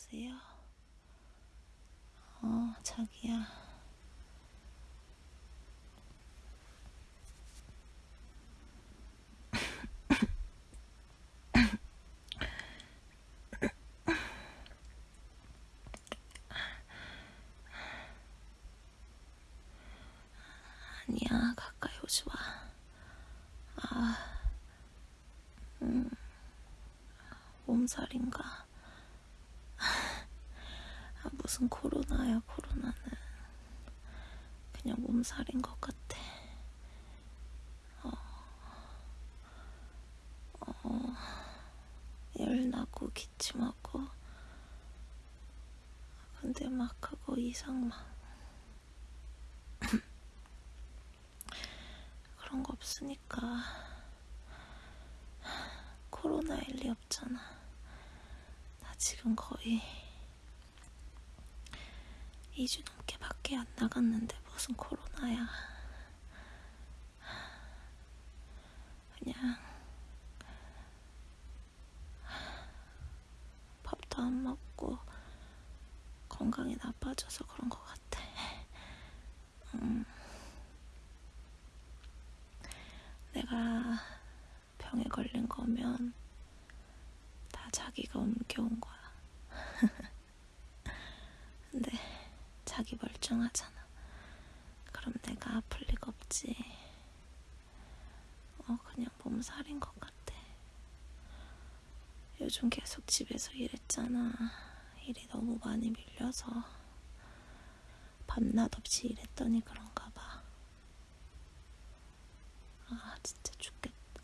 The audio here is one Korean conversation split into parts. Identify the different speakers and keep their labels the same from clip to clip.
Speaker 1: 여보세요? 어, 자기야. 아니야, 가까이 오지 마. 아, 음, 몸살인가? 아, 무슨 코로나야, 코로나는. 그냥 몸살인 것 같아. 어, 어, 열나고 기침하고. 근데 막 그거 이상 막. 그런 거 없으니까. 코로나일 리 없잖아. 나 지금 거의 2주 넘게 밖에 안 나갔는데 무슨 코로나야. 그냥 밥도 안 먹고 건강이 나빠져서 그런 것 같아. 음. 내가 병에 걸린 거면 다 자기가 옮겨온 거야. 자기 멀쩡하잖아. 그럼 내가 아플 리가 없지. 어, 그냥 몸살인 것 같아. 요즘 계속 집에서 일했잖아. 일이 너무 많이 밀려서 밤낮 없이 일했더니 그런가 봐. 아, 진짜 죽겠다.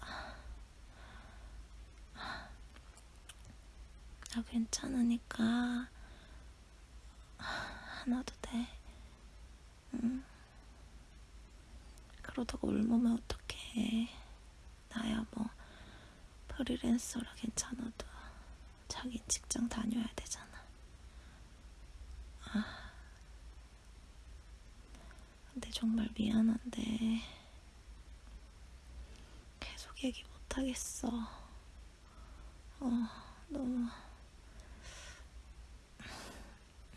Speaker 1: 나 괜찮으니까 하나도 돼. 응. 그러다가 옮으면 어떡해. 나야 뭐 프리랜서라 괜찮아도 자기 직장 다녀야 되잖아. 아. 근데 정말 미안한데 계속 얘기 못 하겠어. 어, 너무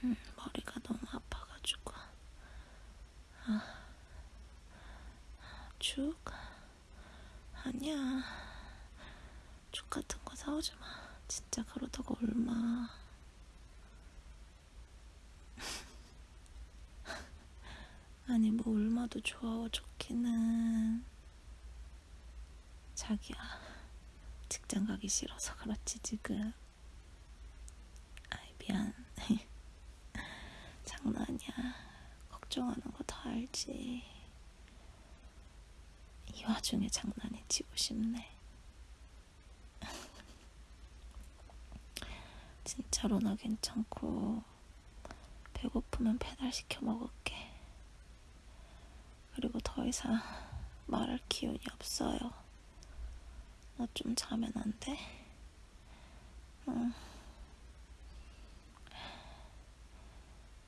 Speaker 1: 음, 머리가 너무 아파가지고. 아, 죽? 아니야. 죽 같은 거 사오지 마. 진짜 그러다가 얼마. 아니, 뭐 얼마도 좋아, 좋기는. 자기야, 직장 가기 싫어서 그렇지, 지금. 아이, 미안. 장난이야. 걱정하는 거 다 알지. 이 와중에 장난이 치고 싶네. 진짜로 나 괜찮고 배고프면 배달시켜 먹을게. 그리고 더 이상 말할 기운이 없어요. 나 좀 자면 안 돼? 응.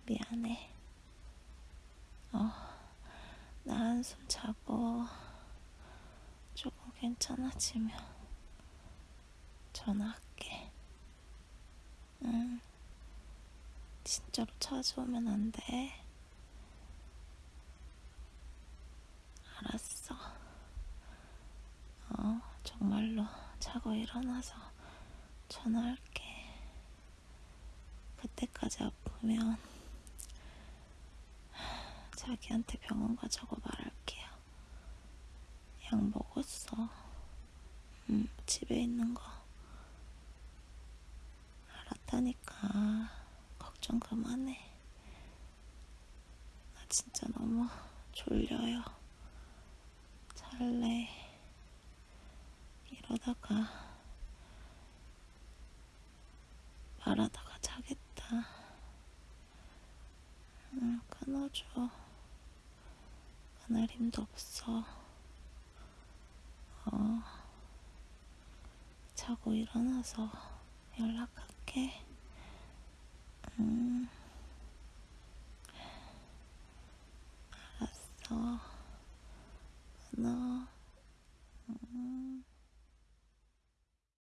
Speaker 1: 미안해. 어, 나 한숨 자고 조금 괜찮아지면 전화할게. 응. 진짜로 찾아오면 안 돼. 알았어. 어, 정말로 자고 일어나서 전화할게. 그때까지 아프면 자기한테 병원 가자고 말할 약 먹었어. 음, 집에 있는 거. 알았다니까. 걱정 그만해. 나 진짜 너무 졸려요. 잘래. 이러다가 말하다가 자겠다. 응, 끊어줘. 그날 힘도 없어. 어, 자고 일어나서 연락할게. 응.